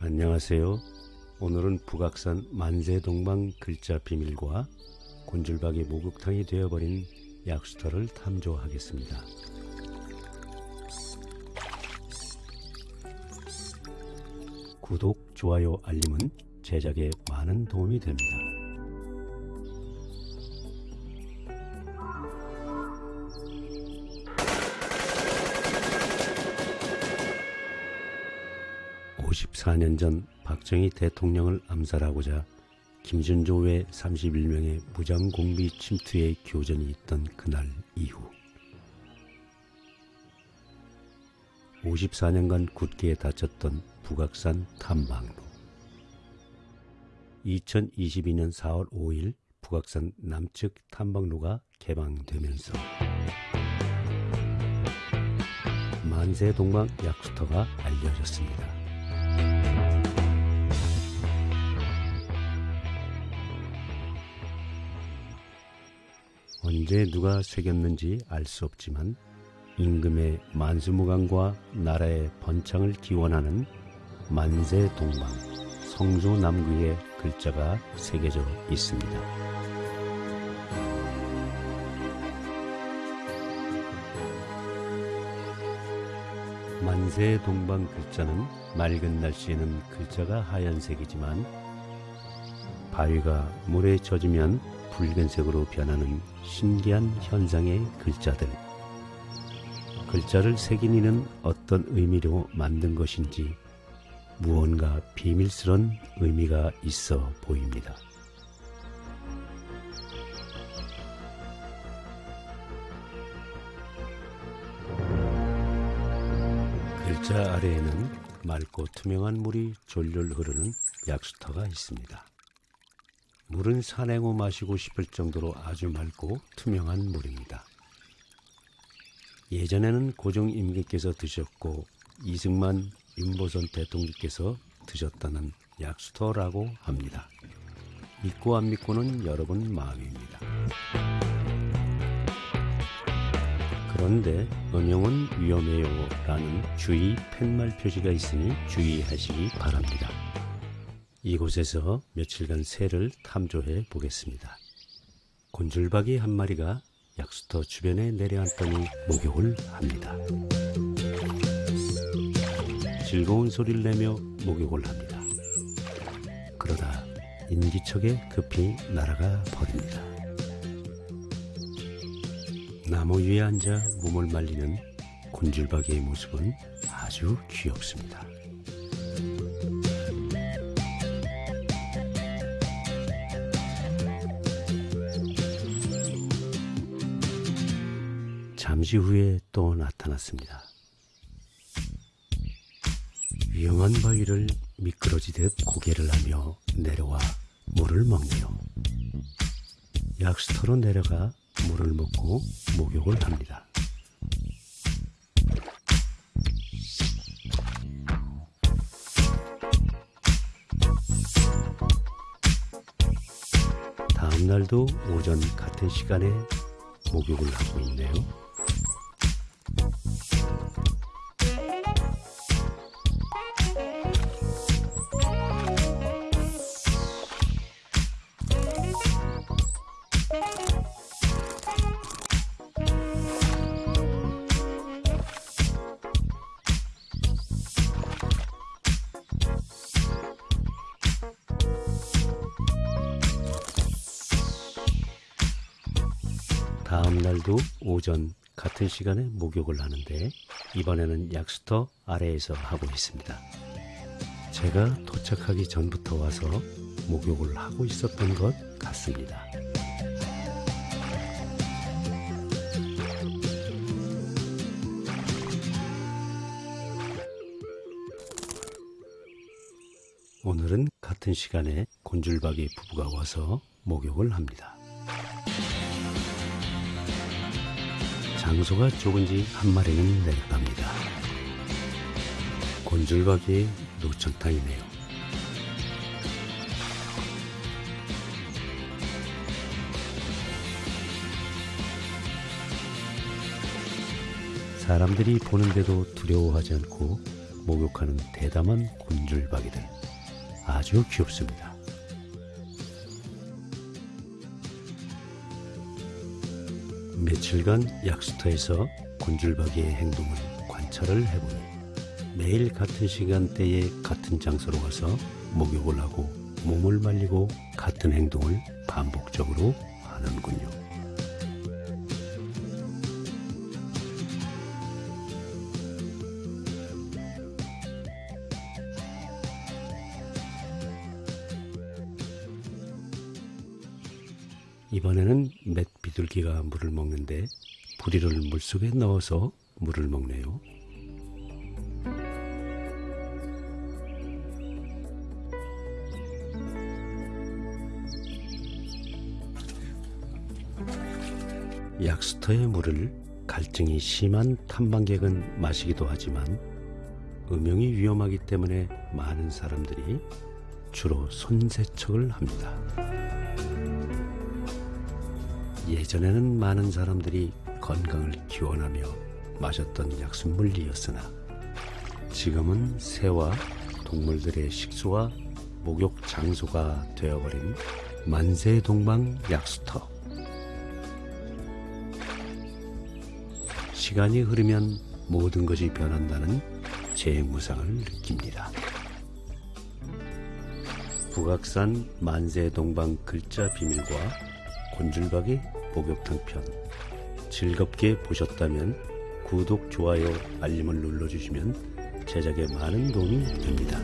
안녕하세요. 오늘은 북악산 만세동방 글자 비밀과 곤줄박이 목욕탕이 되어버린 약수터를 탐조하겠습니다. 구독, 좋아요, 알림은 제작에 많은 도움이 됩니다. (54년) 전 박정희 대통령을 암살하고자 김준조 외 31명의 무장 공비 침투의 교전이 있던 그날 이후 54년간 굳게 다쳤던 북악산 탐방로 2022년 4월 5일 북악산 남측 탐방로가 개방되면서 만세 동방 약수터가 알려졌습니다. 언제 누가 새겼는지 알 수 없지만 임금의 만수무강과 나라의 번창을 기원하는 만세 동방 성조 남구의 글자가 새겨져 있습니다. 만세 동방 글자는 맑은 날씨에는 글자가 하얀색이지만 바위가 물에 젖으면 붉은색으로 변하는 신기한 현상의 글자들. 글자를 새긴 이는 어떤 의미로 만든 것인지 무언가 비밀스런 의미가 있어 보입니다. 글자 아래에는 맑고 투명한 물이 졸졸 흐르는 약수터가 있습니다. 물은 산행후 마시고 싶을 정도로 아주 맑고 투명한 물입니다. 예전에는 고종 임금께서 드셨고 이승만 윤보선 대통령께서 드셨다는 약수터라고 합니다. 믿고 안 믿고는 여러분 마음입니다. 그런데 음용은 위험해요 라는 주의 팻말 표시가 있으니 주의하시기 바랍니다. 이곳에서 며칠간 새를 탐조해 보겠습니다. 곤줄박이 한 마리가 약수터 주변에 내려앉더니 목욕을 합니다. 즐거운 소리를 내며 목욕을 합니다. 그러다 인기척에 급히 날아가 버립니다. 나무 위에 앉아 몸을 말리는 곤줄박이의 모습은 아주 귀엽습니다. 잠시 후에 또 나타났습니다. 위험한 바위를 미끄러지듯 고개를 하며 내려와 물을 먹네요. 약수터로 내려가 물을 먹고 목욕을 합니다. 다음 날도 오전 같은 시간에 목욕을 하고 있네요. 다음 날도 오전 같은 시간에 목욕을 하는데 이번에는 약수터 아래에서 하고 있습니다. 제가 도착하기 전부터 와서 목욕을 하고 있었던 것 같습니다. 오늘은 같은 시간에 곤줄박이 부부가 와서 목욕을 합니다. 장소가 좁은지 한 마리는 내려갑니다. 곤줄박이의 노천탕이네요. 사람들이 보는데도 두려워하지 않고 목욕하는 대담한 곤줄박이들 아주 귀엽습니다. 며칠간 약수터에서 곤줄박이의 행동을 관찰을 해보니 매일 같은 시간대에 같은 장소로 가서 목욕을 하고 몸을 말리고 같은 행동을 반복적으로 하는군요. 이번에는 맷 비둘기가 물을 먹는데 부리를 물속에 넣어서 물을 먹네요. 약수터의 물을 갈증이 심한 탐방객은 마시기도 하지만 음용이 위험하기 때문에 많은 사람들이 주로 손세척을 합니다. 예전에는 많은 사람들이 건강을 기원하며 마셨던 약수물이었으나 지금은 새와 동물들의 식수와 목욕 장소가 되어버린 만세동방 약수터. 시간이 흐르면 모든 것이 변한다는 재무상을 느낍니다. 북악산 만세동방 글자 비밀과 곤줄박이 목욕탕 편 즐겁게 보셨다면 구독, 좋아요, 알림을 눌러주시면 제작에 많은 도움이 됩니다.